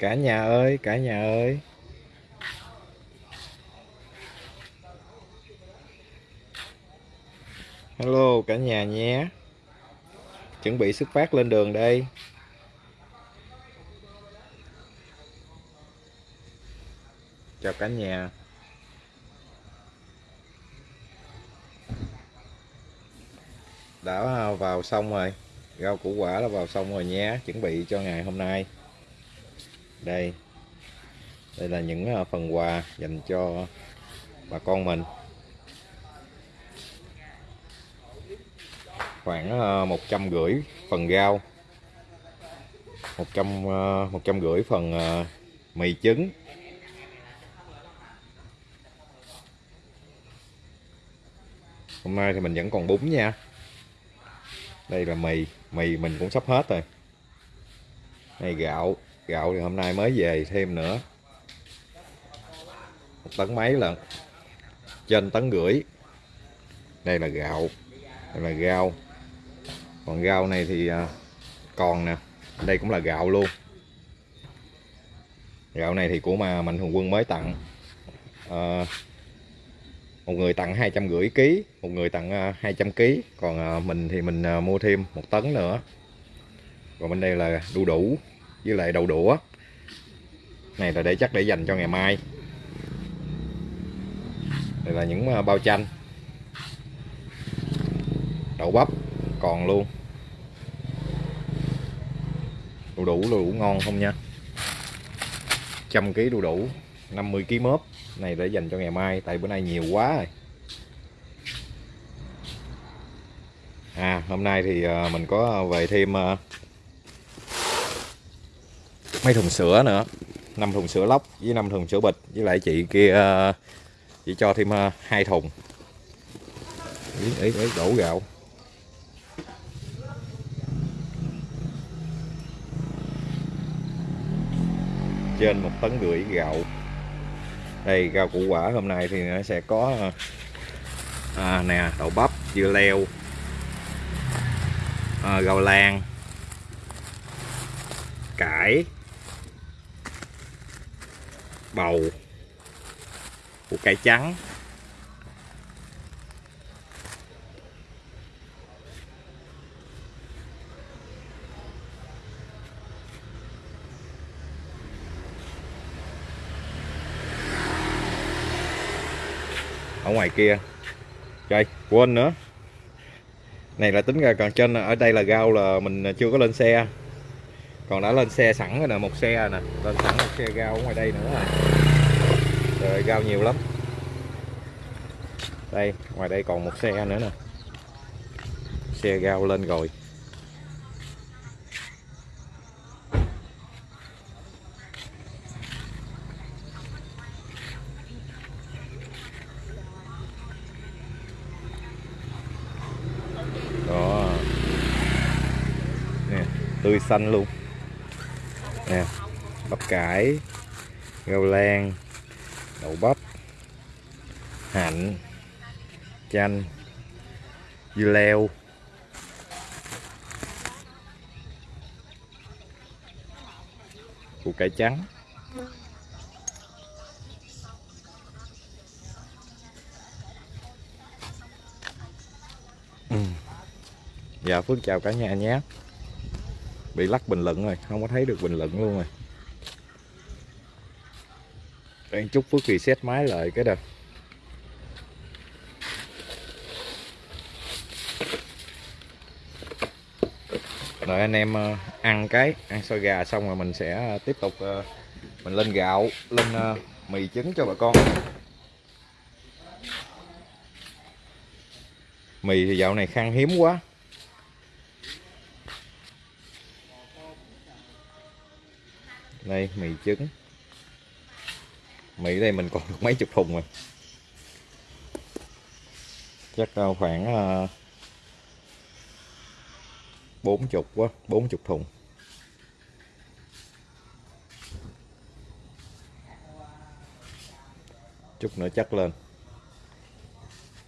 cả nhà ơi, cả nhà ơi. Hello, cả nhà nhé. Chuẩn bị xuất phát lên đường đây. Chào cả nhà. Đã vào xong rồi. Rau củ quả đã vào xong rồi nhé. Chuẩn bị cho ngày hôm nay đây. Đây là những à, phần quà dành cho bà con mình. Khoảng à, một trăm rưỡi phần rau. Một trăm à, một trăm rưỡi phần mì trứng. Hôm nay thì mình vẫn còn bún nha. Đây là mì. Mì mình cũng sắp hết rồi. Này gạo gạo thì hôm nay mới về thêm nữa. Một tấn mấy lần? Trên tấn rưỡi đây là gạo. Đây là rau còn rau này thì à, còn nè. Đây cũng là gạo luôn. Gạo này thì của mà mạnh thường quân mới tặng. À, một người tặng hai trăm rưỡi ký một người tặng à, 200 trăm ký. Còn à, mình thì mình mua thêm một tấn nữa. Còn bên đây là đu đủ với lại đậu đũa. Này là để chắc để dành cho ngày mai. Đây là những à, bao chanh. Đậu bắp, còn luôn. Đu đủ đu đủ ngon không nha? Trăm ký đu đủ 50 kg mớp. Này để dành cho ngày mai, tại bữa nay nhiều quá rồi. À hôm nay thì à, mình có à, về thêm mấy thùng sữa nữa. Năm thùng sữa lóc với năm thùng sữa bịch. Với lại chị kia ờ, chị cho thêm ờ, hai thùng. Ý, ý, ý đổ gạo. Trên một tấn rưỡi gạo. Đây rau củ quả hôm nay thì nó sẽ có ờ, à, nè đậu bắp dưa leo à, rau lan cải bầu, củ cải trắng. Ở ngoài kia. Trời, quên nữa. Này là tính ra còn trên, ở đây là rau là mình chưa có lên xe còn đã lên xe sẵn rồi nè, một xe nè. Lên sẵn một xe rau ở ngoài đây nữa rồi. Rồi rau nhiều lắm. Đây, ngoài đây còn một xe nữa nè. Xe rau lên rồi. Tươi xanh luôn nè bắp cải, rau lan, đậu bắp, hạnh, chanh, dưa leo. Củ cải trắng. Ừ. dạ phước chào cả nhà nhé bị lắc bình luận rồi, không có thấy được bình luận luôn rồi. Đang chút phước kỳ xét máy lại cái đợt rồi anh em ờ, ăn cái, ăn xôi gà xong rồi mình sẽ ờ, tiếp tục ờ, mình lên gạo, lên mì trứng cho bà con. Mì thì dạo này khan hiếm quá. Đây, mì trứng. Mì đây mình còn được mấy chục thùng rồi. Chắc ờ, khoảng ờ, bốn chục quá, bốn chục thùng. Chút nữa chắc lên.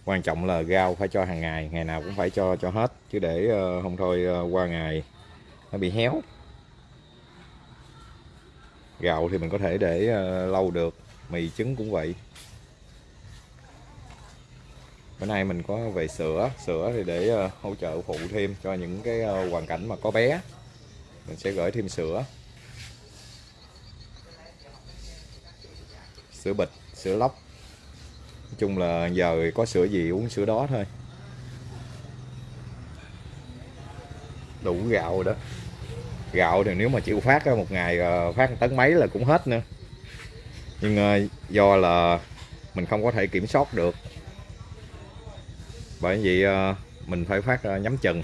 Quan trọng là rau phải cho hàng ngày ngày nào cũng phải cho cho hết. Chứ để ờ, không thôi qua ngày nó bị héo gạo thì mình có thể để ờ, lâu được, mì trứng cũng vậy. Bữa nay mình có về sữa sữa thì để ờ, hỗ trợ phụ thêm cho những cái ờ, hoàn cảnh mà có bé. Mình sẽ gửi thêm sữa. Sữa bịch, sữa lóc. Nói chung là giờ có sữa gì uống sữa đó thôi. Đủ gạo rồi đó gạo thì nếu mà chịu phát một ngày ờ, phát một tấn mấy là cũng hết nữa. Nhưng ờ, do là mình không có thể kiểm soát được. Bởi vậy ờ, mình phải phát nhắm chừng.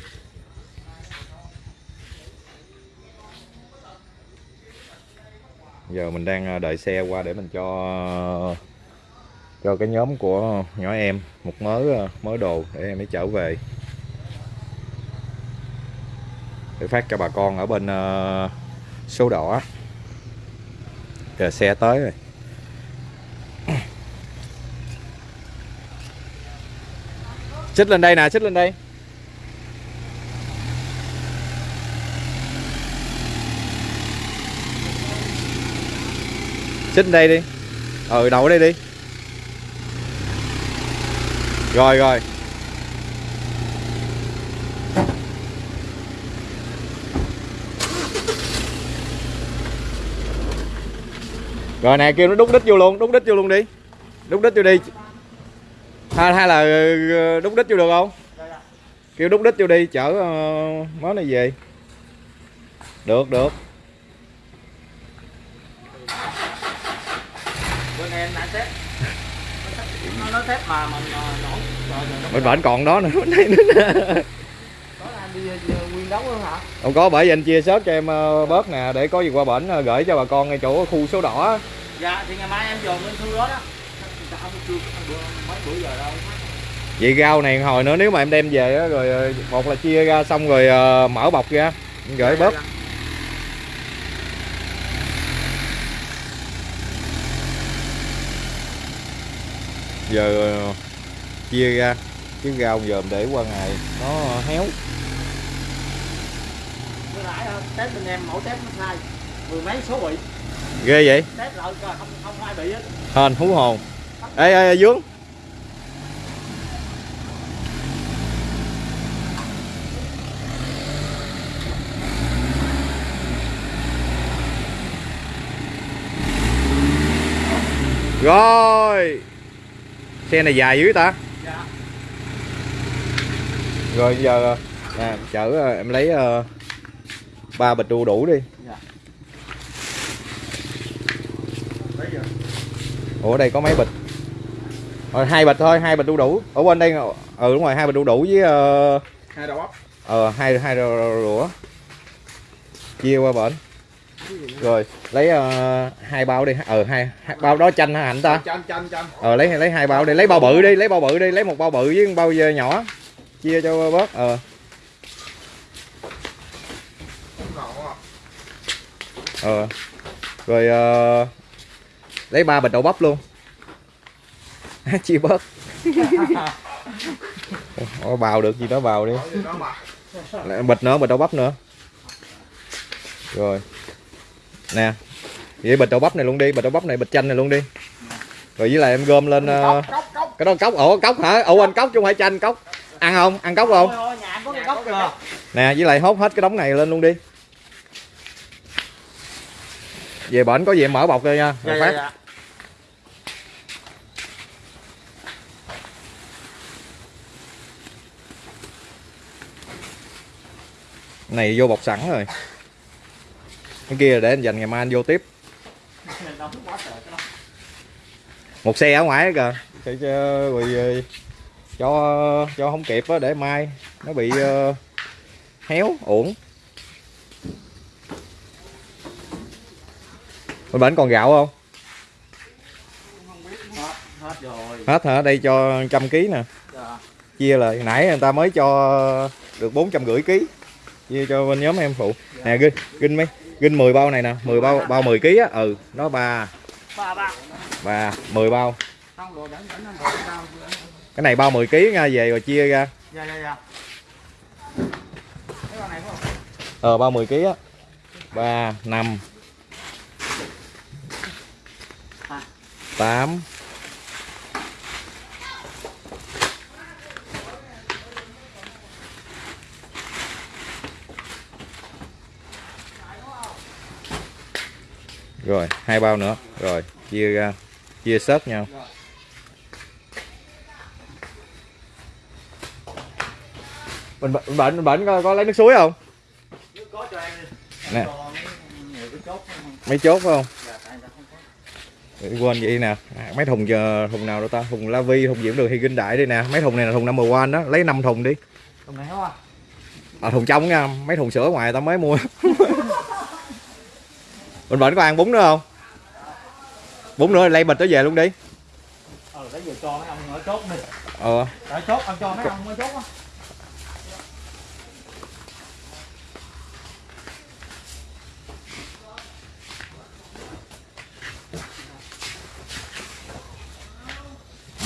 Giờ mình đang đợi xe qua để mình cho cho cái nhóm của nhỏ em một mớ mớ đồ để em ấy trở về để phát cho bà con ở bên ờ, số đỏ. Kìa, xe tới rồi. Xích lên đây nè xích lên đây. Xích lên đây đi. Ừ đậu ở đây đi. Rồi rồi. Rồi nè kêu nó đút đít vô luôn đút đít vô luôn đi. Đút đít vô đi. Hay, hay là ờ, đút đít vô được không? Kêu đút đít vô đi chở uh, món này về. Được được. Bên em đã xếp nó nó xếp mà mình ờ, nổ rồi vẫn còn đó nữa nguyên đống luôn hả? Không có bởi vì anh chia sớt cho em ờ, bớt nè để có gì qua bển ờ, gửi cho bà con ngay chỗ khu số đỏ. Dạ thì ngày mai em dồn lên thu đó đó. Mấy bữa giờ đâu. Vậy rau này hồi nữa nếu mà em đem về á, rồi ờ, một là chia ra xong rồi mở bọc ra gửi bớt giờ ờ, chia ra chứ rau giờ để qua ngày nó héo Bữa nãy ờ, test bên em mẫu test nó sai. Mười mấy số bị. Ghê vậy? Test lại coi không không ai bị hết. Hên hú hồn. Ê ê, dướng. Rồi. Xe này dài dữ ta? Dạ. Rồi giờ nè chở ờ, em lấy ờ, ba bịch đu đủ đi. Dạ. Ủa đây có mấy bịch? Rồi hai bịch thôi hai bịch đu đủ. Ở bên đây ừ đúng rồi hai bịch đu đủ với ờ, hai đầu óc. ờ hai hai rửa chia qua bển. Rồi lấy ờ, hai bao đi. Ờ hai, hai bao đó chanh hả hạnh ta? Chanh chanh chanh ờ lấy lấy hai bao đi. Lấy bao bự đi lấy bao bự đi lấy một bao bự với một bao dơ nhỏ. Chia cho bớt ờ ờ. Rồi ờ, lấy ba bịch đậu bắp luôn. Chia bớt. Ủa, bào được gì đó bào đi. Bịch nữa bịch đậu bắp nữa. Rồi. Nè vậy bịch đậu bắp này luôn đi bịch đậu bắp này bịch chanh này luôn đi. Rồi với lại em gom lên cốc cái đó cốc. Ủa cốc hả? Ủa anh cốc chứ không phải chanh cốc. Ăn không? Ăn cốc không? Nè với lại hốt hết cái đống này lên luôn đi về bển có gì em mở bọc ra nha dạ dạ phát. dạ. Này vô bọc sẵn rồi. Cái kia để anh dành ngày mai anh vô tiếp. Đó một xe ở ngoài kìa. Để cho rồi ờ, cho cho không kịp á để mai nó bị ờ, héo uổng bên bển còn gạo không? Hết hết rồi hết hả? Đây cho trăm ký nè. Dạ. Chia lại nãy người ta mới cho được bốn trăm rưỡi ký. Chia cho bên nhóm em phụ. Nè ginh ginh mấy? Ginh 10 bao này nè. 10 bao bao 10 ký á. Ừ nó ba. Ba ba. Ba 10 bao. Cái này bao 10 ký nha về rồi chia ra. Dạ dạ dạ. Cái con này phải không? Ờ bao 10 ký á. Ba năm tám. Rồi hai bao nữa. Rồi chia ra chia sớt nhau. Mình bệnh bệnh bệnh có, có lấy nước suối không? Có cho em đi. Nè. Mấy chốt phải không Dạ, tại sao không có quên vậy nè. À, mấy thùng giờ thùng nào đâu ta? Thùng la vi thùng diễm đường hay kinh đại đây nè. Mấy thùng này là thùng number one đó. Lấy 5 thùng đi. Thùng này không à à, thùng trong nha. Mấy thùng sữa ngoài tao mới mua. Mình bệnh có ăn bún nữa không? Bún nữa lấy bịch tới về luôn đi. Ờ để giờ cho mấy ông ở chốt đi. Ờ. Ở chốt ông cho mấy ông ở chốt á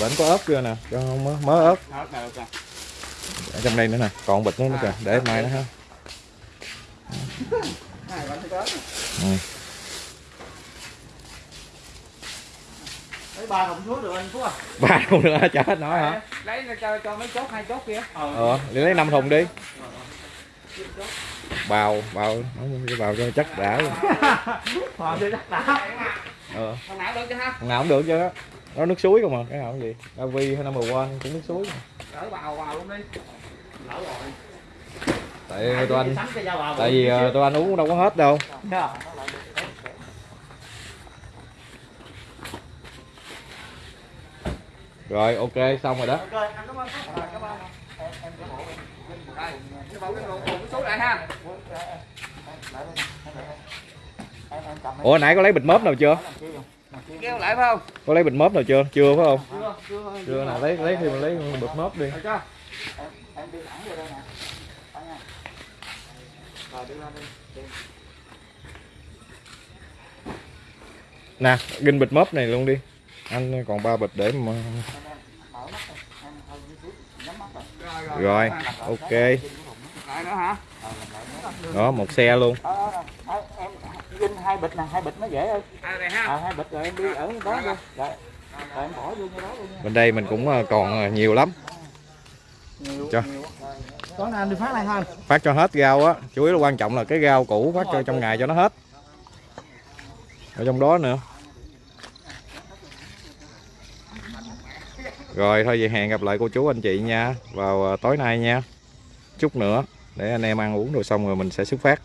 bệnh có ớt chưa nè? Cho không mớ, ớt. Ở trong đây nữa nè còn bịch nữa nữa kìa để mai nữa ha. Ừ. ba thùng suối được anh Phú à? Ba thùng nữa chả hết nói hả? Lấy cho cho mấy chốt hai chốt kia ờ để lấy 5 thùng đi. Bào bào nói cái bào cho chắc đã luôn. Chắc đã. Ờ. Thằng nào được chứ ha? Thằng nào cũng được chứ nó nước suối không mà cái nào cũng gì la vi hay number one cũng nước suối lỡ vào vào luôn đi lỡ rồi tại anh cho giao vào tại vì ờ, tụi anh uống đâu có hết đâu Dạ. rồi ok xong rồi đó Ok, anh cảm ơn. Rồi, cảm ơn. Em em cái bộ đây. Cái bộ cái bộ cái số lại ha. Em em cầm ủa nãy có lấy bịch mớp nào chưa Kêu lại phải không? có lấy bịch mớp nào chưa chưa phải không Chưa, chưa. chưa nào lấy lấy thì mình lấy bịch mớp đi Rồi chưa? Em em đi thẳng vô đây nè. Rồi đi lên đi. Nè ginh bịch mớp này luôn đi anh còn ba bịch để mà rồi. ok đó một xe luôn Đó, đó, đó. Đó, em Vinh hai bịch nè, hai bịch nó dễ ơi. À. À, hai bịch rồi em đi ở đó luôn. Rồi. Rồi em bỏ vô như đó luôn nha. bên đây mình cũng ờ, còn ờ, nhiều lắm Nhiều, Cho. nhiều. Có nào đi phát này thôi. phát cho hết rau á chủ yếu là quan trọng là cái rau cũ phát cho trong ngày cho nó hết ở trong đó nữa rồi thôi vậy hẹn gặp lại cô chú anh chị nha vào ờ, tối nay nha chút nữa để anh em ăn uống rồi xong rồi mình sẽ xuất phát